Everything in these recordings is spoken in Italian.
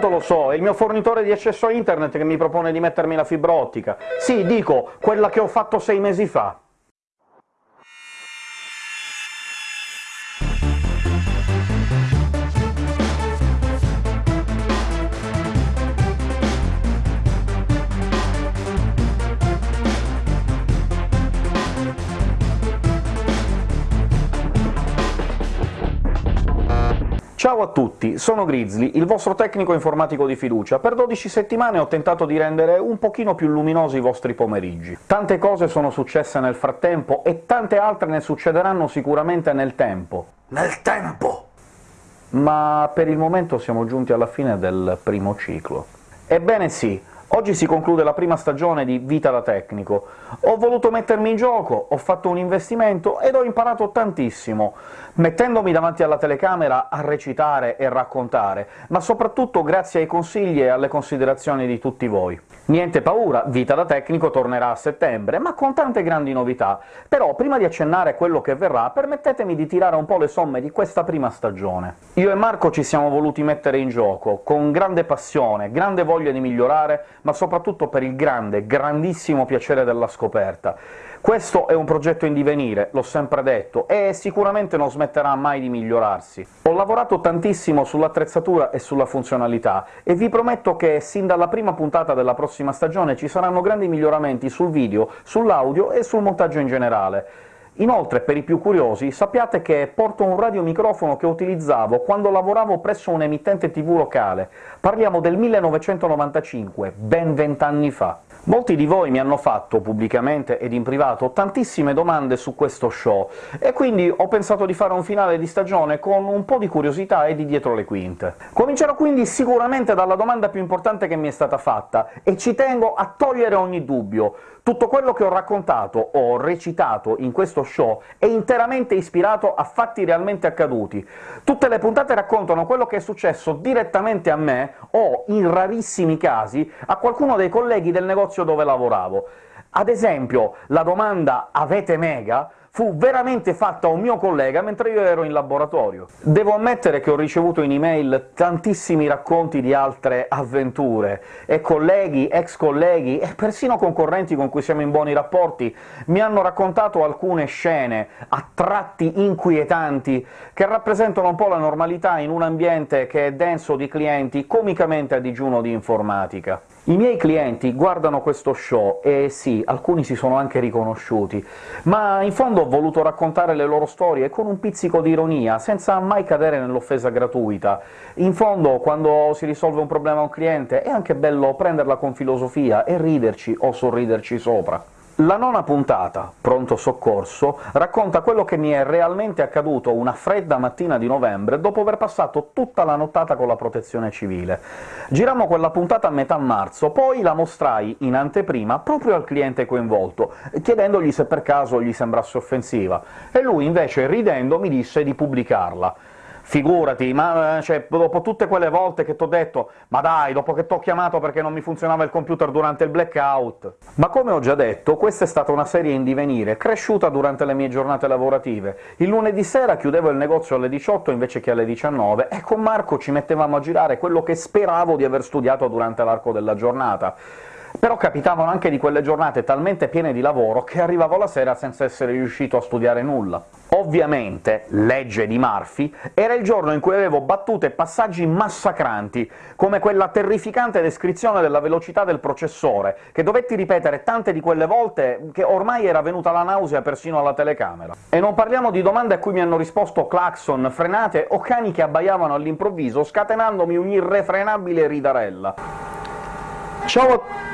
tanto lo so, è il mio fornitore di accesso a internet che mi propone di mettermi la fibra ottica. Sì, dico, quella che ho fatto sei mesi fa. Ciao a tutti, sono Grizzly, il vostro tecnico informatico di fiducia. Per 12 settimane ho tentato di rendere un pochino più luminosi i vostri pomeriggi. Tante cose sono successe nel frattempo, e tante altre ne succederanno sicuramente nel tempo. Nel tempo! Ma per il momento siamo giunti alla fine del primo ciclo. Ebbene sì, Oggi si conclude la prima stagione di Vita da tecnico. Ho voluto mettermi in gioco, ho fatto un investimento ed ho imparato tantissimo, mettendomi davanti alla telecamera a recitare e raccontare, ma soprattutto grazie ai consigli e alle considerazioni di tutti voi. Niente paura, Vita da tecnico tornerà a settembre, ma con tante grandi novità. Però, prima di accennare quello che verrà, permettetemi di tirare un po' le somme di questa prima stagione. Io e Marco ci siamo voluti mettere in gioco, con grande passione, grande voglia di migliorare, ma soprattutto per il grande, grandissimo piacere della scoperta. Questo è un progetto in divenire, l'ho sempre detto, e sicuramente non smetterà mai di migliorarsi. Ho lavorato tantissimo sull'attrezzatura e sulla funzionalità, e vi prometto che sin dalla prima puntata della prossima stagione ci saranno grandi miglioramenti sul video, sull'audio e sul montaggio in generale. Inoltre, per i più curiosi, sappiate che porto un radiomicrofono che utilizzavo quando lavoravo presso un emittente tv locale. Parliamo del 1995, ben vent'anni fa. Molti di voi mi hanno fatto, pubblicamente ed in privato, tantissime domande su questo show, e quindi ho pensato di fare un finale di stagione con un po' di curiosità e di dietro le quinte. Comincerò quindi sicuramente dalla domanda più importante che mi è stata fatta, e ci tengo a togliere ogni dubbio. Tutto quello che ho raccontato o recitato in questo show è interamente ispirato a fatti realmente accaduti. Tutte le puntate raccontano quello che è successo direttamente a me, o, in rarissimi casi, a qualcuno dei colleghi del negozio dove lavoravo. Ad esempio, la domanda «Avete Mega?» Fu veramente fatta a un mio collega mentre io ero in laboratorio. Devo ammettere che ho ricevuto in email tantissimi racconti di altre avventure, e colleghi, ex colleghi e persino concorrenti con cui siamo in buoni rapporti mi hanno raccontato alcune scene, a tratti inquietanti, che rappresentano un po' la normalità in un ambiente che è denso di clienti comicamente a digiuno di informatica. I miei clienti guardano questo show, e sì, alcuni si sono anche riconosciuti, ma in fondo ho voluto raccontare le loro storie con un pizzico di ironia, senza mai cadere nell'offesa gratuita. In fondo, quando si risolve un problema a un cliente, è anche bello prenderla con filosofia e riderci o sorriderci sopra. La nona puntata, Pronto soccorso, racconta quello che mi è realmente accaduto una fredda mattina di novembre, dopo aver passato tutta la nottata con la protezione civile. Girammo quella puntata a metà marzo, poi la mostrai in anteprima proprio al cliente coinvolto, chiedendogli se per caso gli sembrasse offensiva, e lui invece, ridendo, mi disse di pubblicarla. Figurati, ma eh, cioè, dopo tutte quelle volte che t'ho detto «ma dai, dopo che t'ho chiamato perché non mi funzionava il computer durante il blackout…» Ma come ho già detto, questa è stata una serie in divenire, cresciuta durante le mie giornate lavorative. Il lunedì sera chiudevo il negozio alle 18 invece che alle 19, e con Marco ci mettevamo a girare quello che speravo di aver studiato durante l'arco della giornata. Però capitavano anche di quelle giornate talmente piene di lavoro che arrivavo la sera senza essere riuscito a studiare nulla. Ovviamente, legge di Murphy, era il giorno in cui avevo battute passaggi massacranti, come quella terrificante descrizione della velocità del processore, che dovetti ripetere tante di quelle volte che ormai era venuta la nausea persino alla telecamera. E non parliamo di domande a cui mi hanno risposto clacson, frenate o cani che abbaiavano all'improvviso, scatenandomi un'irrefrenabile ridarella. Ciao a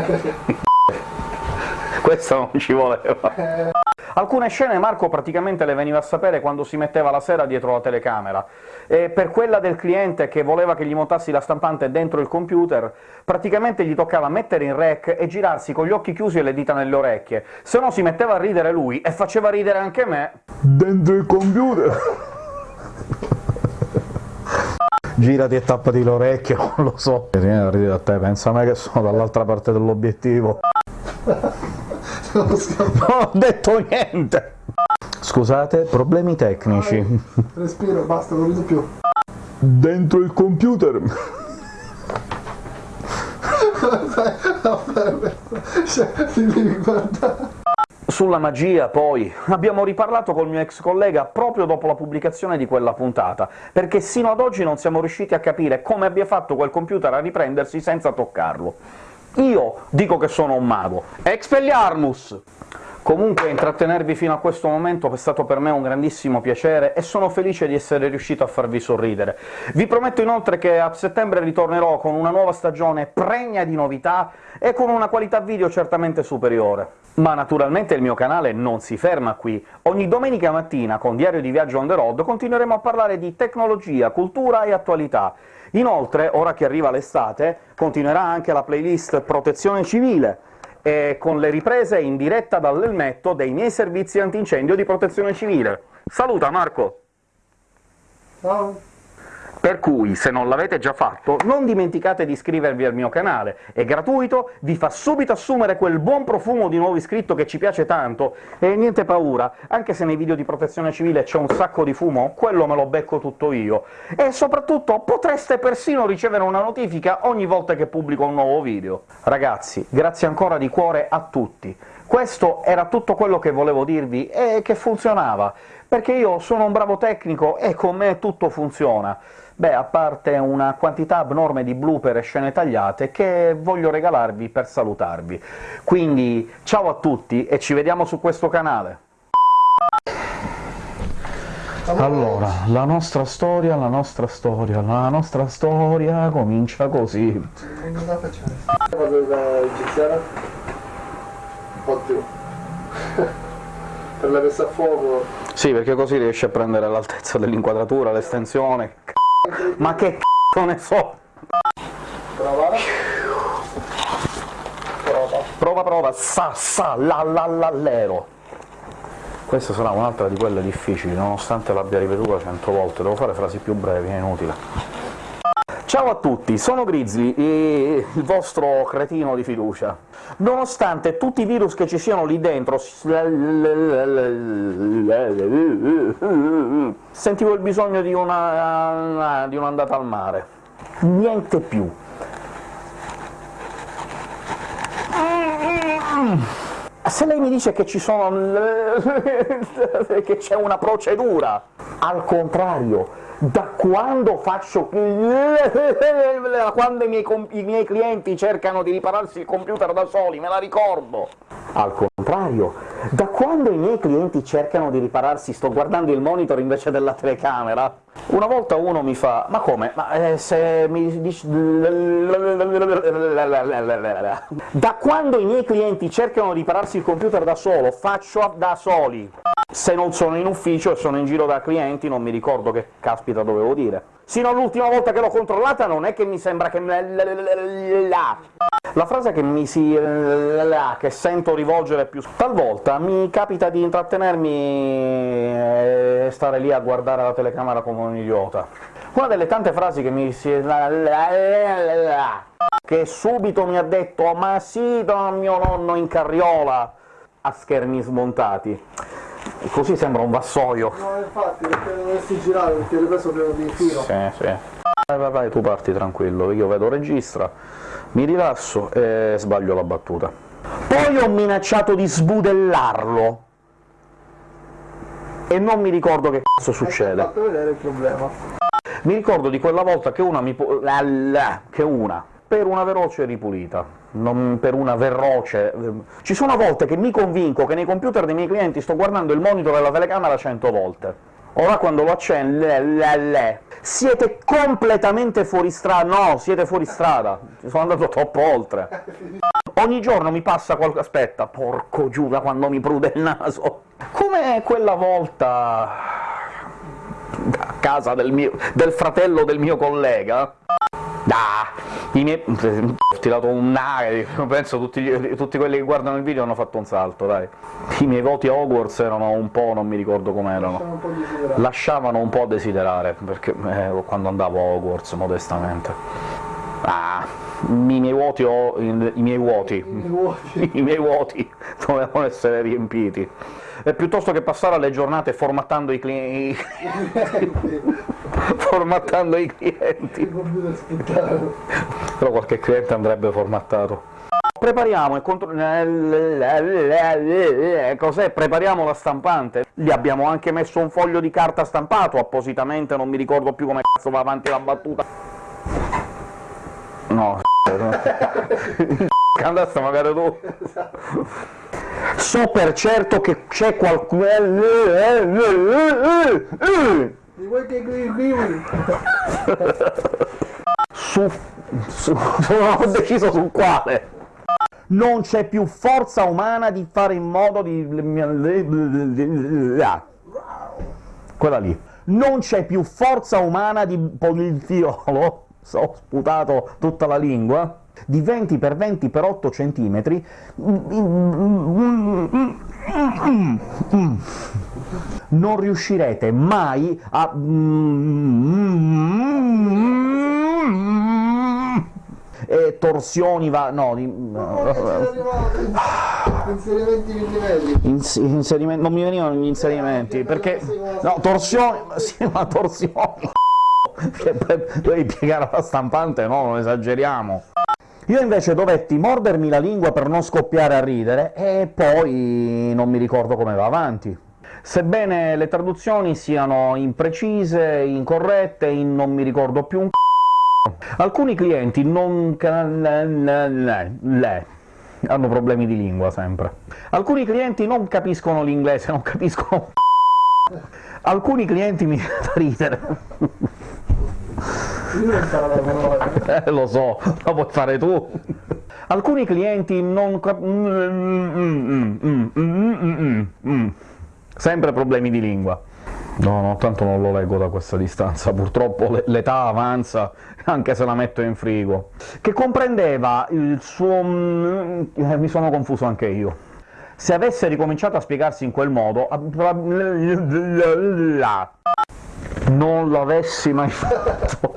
Questo non ci voleva. Alcune scene Marco praticamente le veniva a sapere quando si metteva la sera dietro la telecamera, e per quella del cliente che voleva che gli montassi la stampante dentro il computer, praticamente gli toccava mettere in rec e girarsi con gli occhi chiusi e le dita nelle orecchie, se no si metteva a ridere lui, e faceva ridere anche me. Dentro il computer! Girati e tappati l'orecchio, non lo so. Vieni a ridere a te, pensa a me che sono dall'altra parte dell'obiettivo. Non ho detto niente! Scusate, problemi tecnici. Respiro, basta, non rido più. Dentro il computer. Cioè, ti devi guardare. Sulla magia, poi, abbiamo riparlato col mio ex collega proprio dopo la pubblicazione di quella puntata, perché sino ad oggi non siamo riusciti a capire come abbia fatto quel computer a riprendersi senza toccarlo. Io dico che sono un mago. Expelliarmus! Comunque intrattenervi fino a questo momento è stato per me un grandissimo piacere e sono felice di essere riuscito a farvi sorridere. Vi prometto inoltre che a settembre ritornerò con una nuova stagione pregna di novità e con una qualità video certamente superiore. Ma naturalmente il mio canale non si ferma qui. Ogni domenica mattina, con Diario di Viaggio on the road, continueremo a parlare di tecnologia, cultura e attualità. Inoltre, ora che arriva l'estate, continuerà anche la playlist Protezione Civile, e con le riprese in diretta dall'elmetto dei miei servizi antincendio di protezione civile. Saluta Marco! Ciao. Per cui, se non l'avete già fatto, non dimenticate di iscrivervi al mio canale, è gratuito, vi fa subito assumere quel buon profumo di nuovo iscritto che ci piace tanto, e niente paura, anche se nei video di protezione civile c'è un sacco di fumo, quello me lo becco tutto io, e soprattutto potreste persino ricevere una notifica ogni volta che pubblico un nuovo video. Ragazzi, grazie ancora di cuore a tutti! Questo era tutto quello che volevo dirvi, e che funzionava, perché io sono un bravo tecnico e con me tutto funziona. Beh, a parte una quantità abnorme di blooper e scene tagliate che voglio regalarvi per salutarvi. Quindi ciao a tutti e ci vediamo su questo canale! Allora, la nostra storia, la nostra storia, la nostra storia comincia così. Per la messa a fuoco. Sì, perché così riesci a prendere l'altezza dell'inquadratura, l'estensione... Ma che c***o ne so! Prova. Prova. Prova, prova, sa, sa, la, la, la, lero. Questa sarà un'altra di quelle difficili, nonostante l'abbia ripetuta cento volte. Devo fare frasi più brevi, è inutile. Ciao a tutti, sono Grizzly, il vostro cretino di fiducia. Nonostante tutti i virus che ci siano lì dentro, sentivo il bisogno di una... di un'andata al mare. Niente più. Se lei mi dice che ci sono... che c'è una procedura, al contrario, da quando faccio... quando i miei, i miei, clienti cercano di ripararsi il computer da soli, me la ricordo! Al contrario, da quando i miei clienti cercano di ripararsi sto guardando il monitor invece della telecamera, una volta uno mi fa «Ma come? Ma eh, se mi dici...» Da quando i miei clienti cercano di ripararsi il computer da solo, faccio da soli! Se non sono in ufficio e sono in giro da clienti non mi ricordo che caspita dovevo dire. Sino all'ultima volta che l'ho controllata non è che mi sembra che... La frase che mi si... che sento rivolgere più... talvolta mi capita di intrattenermi e stare lì a guardare la telecamera come un idiota. Una delle tante frasi che mi si... che subito mi ha detto «Ma sì, mio nonno in carriola!» a schermi smontati. Così sembra un vassoio. No, infatti, perché dovresti girare, perché le pieno di filo. Sì, sì. Vai, vai, vai, tu parti tranquillo, io vedo registra, mi rilasso e sbaglio la battuta. Poi ho minacciato di sbudellarlo, e non mi ricordo che cazzo succede. Fatto vedere il problema. Mi ricordo di quella volta che una mi... che una per una veloce ripulita, non per una veloce... Ci sono volte che mi convinco che nei computer dei miei clienti sto guardando il monitor e la telecamera cento volte. Ora quando lo accendo... Siete completamente fuori strada... no, siete fuori strada, sono andato troppo oltre. Ogni giorno mi passa qualche... aspetta, porco Giuda, quando mi prude il naso! Come quella volta... a casa del, mio... del fratello del mio collega, I miei... ho tirato un nare, penso tutti, tutti, quelli che guardano il video hanno fatto un salto, dai. I miei voti a Hogwarts erano un po'... non mi ricordo com'erano. Lasciavano un po' a desiderare, perché eh, quando andavo a Hogwarts, modestamente. Ah, i miei vuoti, ho, i, miei vuoti, i miei vuoti, dovevano essere riempiti. E piuttosto che passare alle giornate formattando i clienti... formattando i clienti... Però qualche cliente andrebbe formattato. Prepariamo e contro... Cos'è? Prepariamo la stampante. Gli abbiamo anche messo un foglio di carta stampato appositamente, non mi ricordo più come cazzo va avanti la battuta. No, andasse magari tu. So per certo che c'è qualcuno... Su, su, non ho deciso su quale. Non c'è più forza umana di fare in modo di... Quella lì. Non c'è più forza umana di poliziolo, so, sputato tutta la lingua, di 20 per 20 per 8 centimetri, non riuscirete mai a... E torsioni va... no... di- Inserimenti millimetri. Ins- inserimenti- non mi venivano gli inserimenti, perché... no, torsioni... sì, ma torsioni... dovevi piegare la stampante, no, non esageriamo. Io invece dovetti mordermi la lingua per non scoppiare a ridere, e poi non mi ricordo come va avanti. Sebbene le traduzioni siano imprecise, incorrette, in non mi ricordo più un c***o, alcuni clienti non... le- hanno problemi di lingua sempre. Alcuni clienti non capiscono l'inglese, non capiscono un c***o. Alcuni clienti mi fa ridere. Io non sarò la parola. Eh, lo so, lo puoi fare tu. Alcuni clienti non. Sempre problemi di lingua. No, no, tanto non lo leggo da questa distanza, purtroppo le- l'età avanza, anche se la metto in frigo. Che comprendeva il suo... mm, eh, mi sono confuso anche io. Se avesse ricominciato a spiegarsi in quel modo... Non l'avessi mai fatto.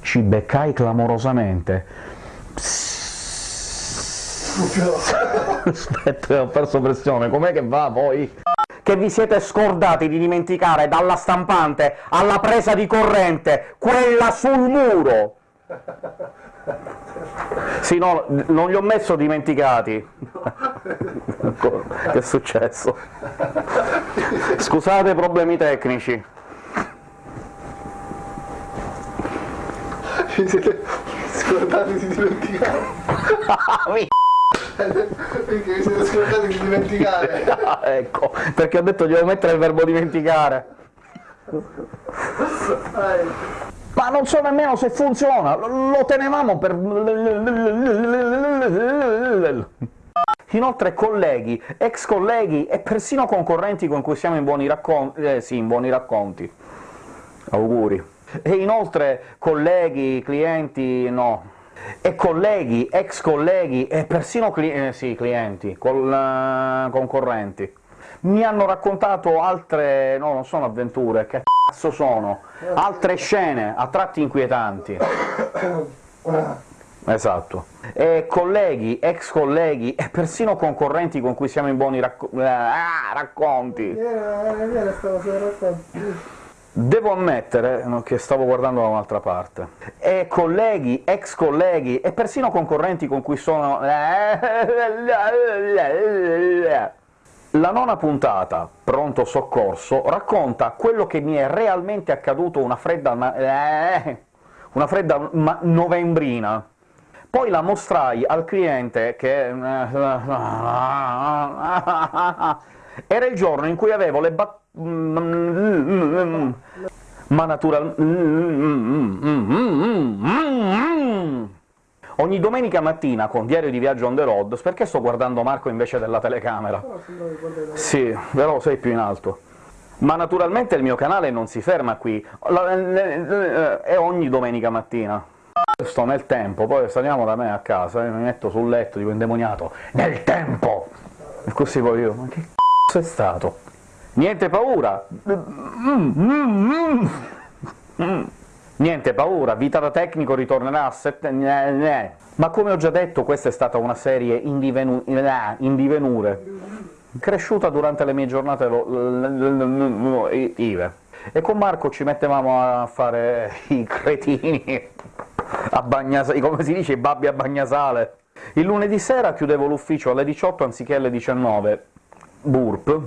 Ci beccai clamorosamente. Aspetta, ho perso pressione, com'è che va poi? Che vi siete scordati di dimenticare dalla stampante alla presa di corrente, quella sul muro! Sì, no, non li ho messo dimenticati. che è successo? Scusate problemi tecnici. Vi siete scordati di dimenticare. Perché vi siete scordati di dimenticare. Ah, ecco, perché ho detto devo mettere il verbo dimenticare. Ma non so nemmeno se funziona, lo lo tenevamo per... Inoltre colleghi, ex colleghi e persino concorrenti con cui siamo in buoni racconti... eh sì, in buoni racconti. Auguri. E inoltre colleghi, clienti, no. E colleghi, ex colleghi e persino cli- eh, sì, clienti, col- eh, concorrenti. Mi hanno raccontato altre... no, non sono avventure, che cazzo sono? Altre scene, a tratti inquietanti. Esatto. E colleghi, ex colleghi e persino concorrenti con cui siamo in buoni racco- eh, ah, racconti. Devo ammettere che stavo guardando da un'altra parte. E colleghi, ex colleghi e persino concorrenti con cui sono... La nona puntata, Pronto Soccorso, racconta quello che mi è realmente accaduto una fredda... ma- una fredda ma- novembrina. Poi la mostrai al cliente che... Era il giorno in cui avevo le bat... Ma natural... Ogni domenica mattina con Diario di Viaggio on the road, perché sto guardando Marco invece della telecamera? Sì, però sei più in alto. Ma naturalmente il mio canale non si ferma qui, La- è ogni domenica mattina. Sto nel tempo, poi saliamo da me a casa, e mi metto sul letto, dico indemoniato, nel tempo! E così poi io, ma che c***o è stato? Niente paura! Mm, mm, mm. Niente paura, Vita da tecnico ritornerà a settembre... Ma come ho già detto, questa è stata una serie in, divenu... in divenure, cresciuta durante le mie giornate IVE. E con Marco ci mettevamo a fare i cretini a Bagnasale, come si dice, i babbi a Bagnasale. Il lunedì sera chiudevo l'ufficio alle 18 anziché alle 19. Burp.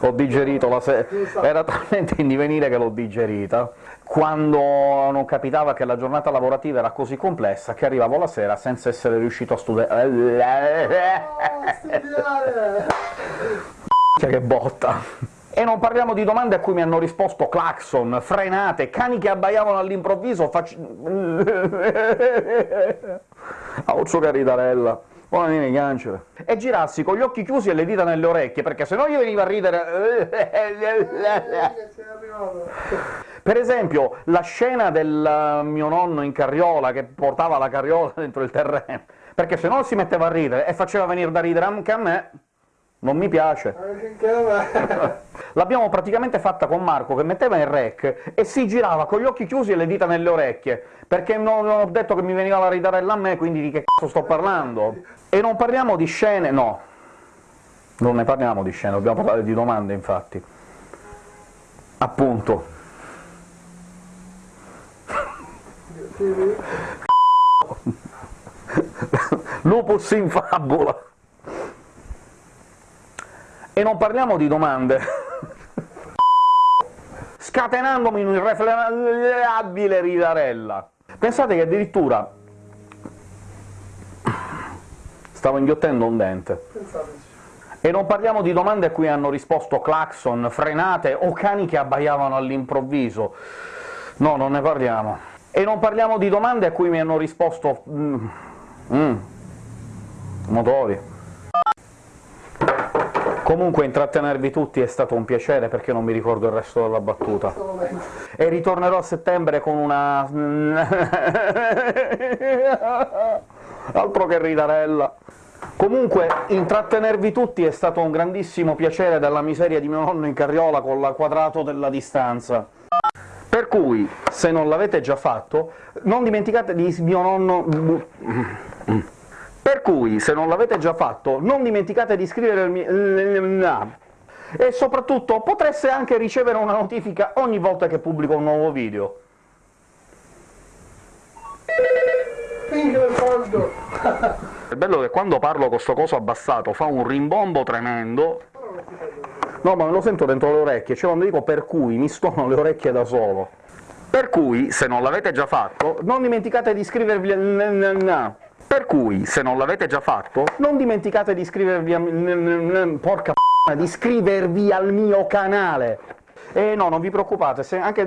Ho digerito la sera, era talmente in divenire che l'ho digerita. Quando non capitava che la giornata lavorativa era così complessa che arrivavo la sera senza essere riuscito a studiare. che botta! E non parliamo di domande a cui mi hanno risposto clacson, frenate, cani che abbaiavano all'improvviso, fac... Auccio caritarella buona cancere. E girarsi con gli occhi chiusi e le dita nelle orecchie, perché se no gli veniva a ridere... per esempio, la scena del mio nonno in carriola, che portava la carriola dentro il terreno, perché se no si metteva a ridere, e faceva venire da ridere anche a me, non mi piace. L'abbiamo praticamente fatta con Marco, che metteva in rec e si girava con gli occhi chiusi e le dita nelle orecchie, perché non, ho detto che mi veniva la ridarella a me, quindi di che cazzo sto parlando? E non parliamo di scene... no, non ne parliamo di scene, dobbiamo parlare di domande, infatti. Appunto. Lupus in fabula! E non parliamo di domande, scatenandomi in un'irrefrenabile ridarella. Pensate che addirittura stavo inghiottendo un dente. E non parliamo di domande a cui hanno risposto clacson, frenate o cani che abbaiavano all'improvviso. No, non ne parliamo. E non parliamo di domande a cui mi hanno risposto... Mm, mm, motori. Comunque intrattenervi tutti è stato un piacere, perché non mi ricordo il resto della battuta. E ritornerò a settembre con una... altro che ridarella. Comunque, intrattenervi tutti è stato un grandissimo piacere dalla miseria di mio nonno in carriola con la quadrato della distanza. Per cui, se non l'avete già fatto, non dimenticate di mio nonno... Per cui, se non l'avete già fatto, non dimenticate di iscrivervi al mio... E soprattutto potreste anche ricevere una notifica ogni volta che pubblico un nuovo video. È bello che quando parlo con sto coso abbassato fa un rimbombo tremendo. No, ma me lo sento dentro le orecchie, cioè quando dico per cui mi stono le orecchie da solo. Per cui, se non l'avete già fatto, non dimenticate di iscrivervi. Per cui, se non l'avete già fatto, non dimenticate di iscrivervi a... porca p***a, di iscrivervi al mio canale! E no, non vi preoccupate, se anche...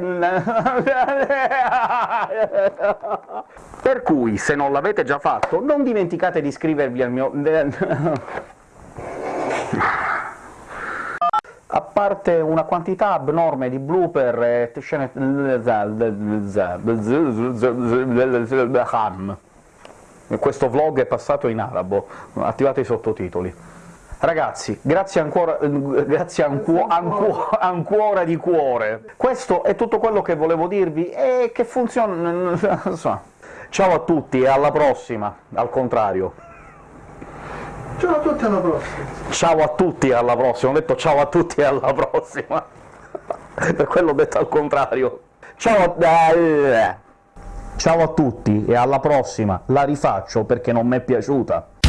per cui, se non l'avete già fatto, non dimenticate di iscrivervi al mio... a parte una quantità abnorme di blooper e scene questo vlog è passato in arabo, attivate i sottotitoli. Ragazzi, grazie ancora, grazie ancu ancu ancora di cuore. Questo è tutto quello che volevo dirvi, e che funziona... Ciao a tutti e alla prossima, al contrario. Ciao a tutti alla prossima. Ciao a tutti e alla prossima, ho detto ciao a tutti e alla prossima. per quello ho detto al contrario. Ciao a... Ciao a tutti e alla prossima, la rifaccio perché non mi è piaciuta.